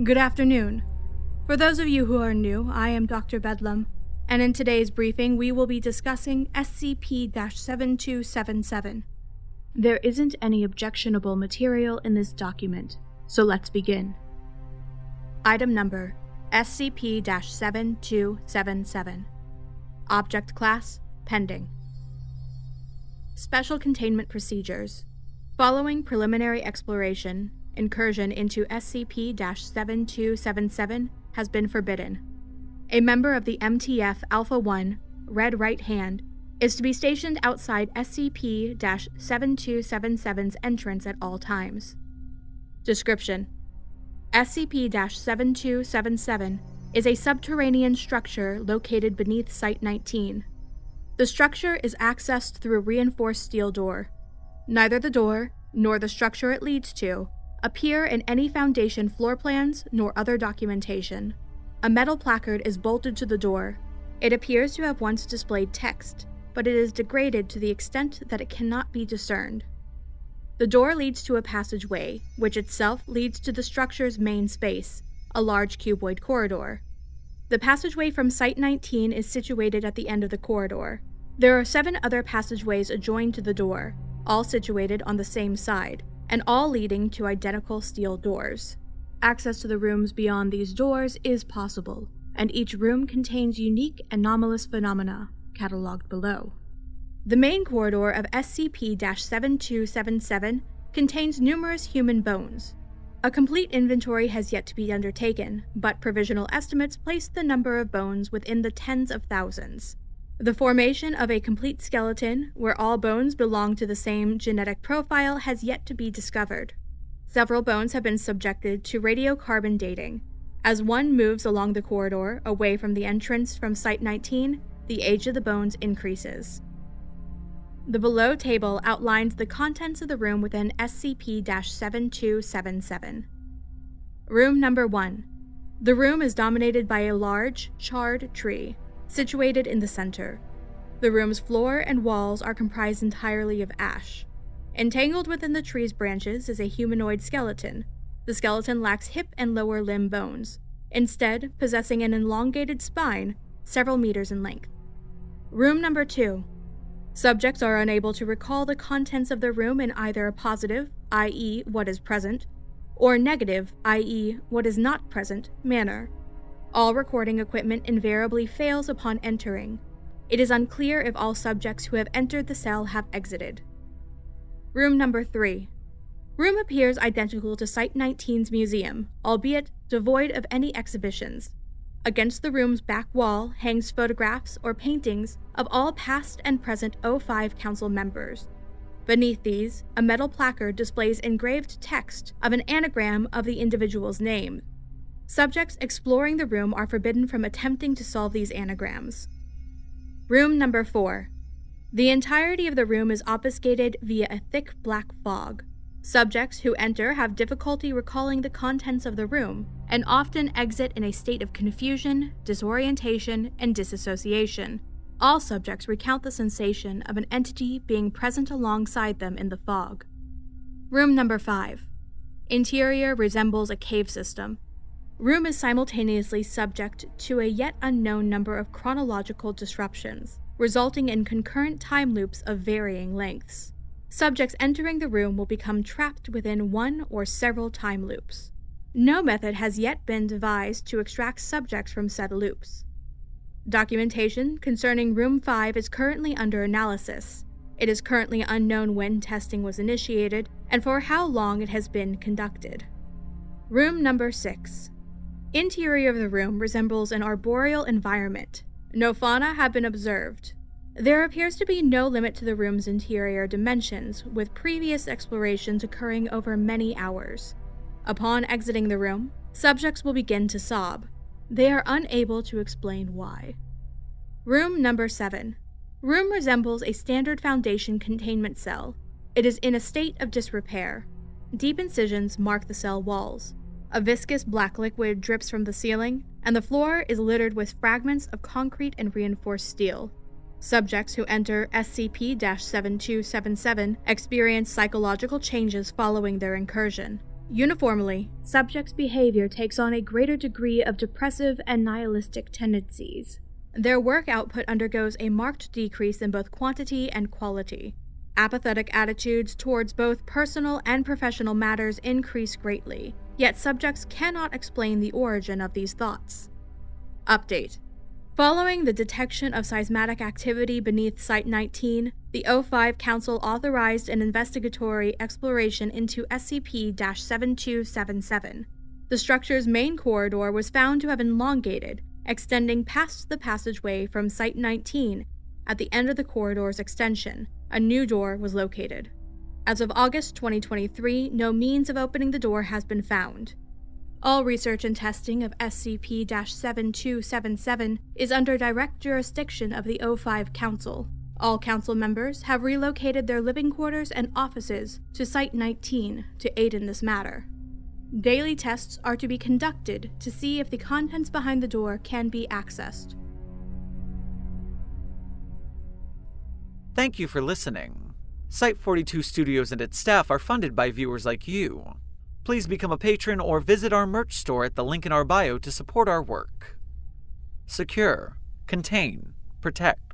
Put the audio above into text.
Good afternoon. For those of you who are new, I am Dr. Bedlam, and in today's briefing we will be discussing SCP 7277. There isn't any objectionable material in this document, so let's begin. Item number SCP 7277. Object Class Pending. Special Containment Procedures. Following preliminary exploration, incursion into SCP 7277 has been forbidden. A member of the MTF Alpha 1, Red Right Hand, is to be stationed outside SCP 7277's entrance at all times. Description SCP 7277 is a subterranean structure located beneath Site 19. The structure is accessed through a reinforced steel door. Neither the door, nor the structure it leads to, appear in any Foundation floor plans nor other documentation. A metal placard is bolted to the door. It appears to have once displayed text, but it is degraded to the extent that it cannot be discerned. The door leads to a passageway, which itself leads to the structure's main space, a large cuboid corridor. The passageway from Site 19 is situated at the end of the corridor. There are seven other passageways adjoined to the door, all situated on the same side, and all leading to identical steel doors. Access to the rooms beyond these doors is possible, and each room contains unique anomalous phenomena, catalogued below. The main corridor of SCP 7277 contains numerous human bones. A complete inventory has yet to be undertaken, but provisional estimates place the number of bones within the tens of thousands. The formation of a complete skeleton, where all bones belong to the same genetic profile, has yet to be discovered. Several bones have been subjected to radiocarbon dating. As one moves along the corridor, away from the entrance from Site 19, the age of the bones increases. The below table outlines the contents of the room within SCP 7277. Room number 1. The room is dominated by a large, charred tree situated in the center. The room's floor and walls are comprised entirely of ash. Entangled within the tree's branches is a humanoid skeleton. The skeleton lacks hip and lower limb bones, instead, possessing an elongated spine several meters in length. Room number two. Subjects are unable to recall the contents of the room in either a positive, i.e., what is present, or negative, i.e., what is not present, manner. All recording equipment invariably fails upon entering. It is unclear if all subjects who have entered the cell have exited. Room number 3. Room appears identical to Site 19's museum, albeit devoid of any exhibitions. Against the room's back wall hangs photographs or paintings of all past and present O5 Council members. Beneath these, a metal placard displays engraved text of an anagram of the individual's name, Subjects exploring the room are forbidden from attempting to solve these anagrams. Room number 4. The entirety of the room is obfuscated via a thick black fog. Subjects who enter have difficulty recalling the contents of the room and often exit in a state of confusion, disorientation, and disassociation. All subjects recount the sensation of an entity being present alongside them in the fog. Room number 5. Interior resembles a cave system, Room is simultaneously subject to a yet unknown number of chronological disruptions, resulting in concurrent time loops of varying lengths. Subjects entering the room will become trapped within one or several time loops. No method has yet been devised to extract subjects from said loops. Documentation concerning Room 5 is currently under analysis. It is currently unknown when testing was initiated and for how long it has been conducted. Room number 6 Interior of the room resembles an arboreal environment. No fauna have been observed. There appears to be no limit to the room's interior dimensions, with previous explorations occurring over many hours. Upon exiting the room, subjects will begin to sob. They are unable to explain why. Room number 7. Room resembles a standard Foundation containment cell. It is in a state of disrepair. Deep incisions mark the cell walls. A viscous black liquid drips from the ceiling, and the floor is littered with fragments of concrete and reinforced steel. Subjects who enter SCP 7277 experience psychological changes following their incursion. Uniformly, subjects' behavior takes on a greater degree of depressive and nihilistic tendencies. Their work output undergoes a marked decrease in both quantity and quality. Apathetic attitudes towards both personal and professional matters increase greatly, yet subjects cannot explain the origin of these thoughts. Update Following the detection of seismic activity beneath Site 19, the O5 Council authorized an investigatory exploration into SCP 7277. The structure's main corridor was found to have elongated, extending past the passageway from Site 19. At the end of the corridor's extension, a new door was located. As of August 2023, no means of opening the door has been found. All research and testing of SCP 7277 is under direct jurisdiction of the O5 Council. All Council members have relocated their living quarters and offices to Site 19 to aid in this matter. Daily tests are to be conducted to see if the contents behind the door can be accessed. Thank you for listening. Site 42 Studios and its staff are funded by viewers like you please become a patron or visit our merch store at the link in our bio to support our work. Secure, contain, protect.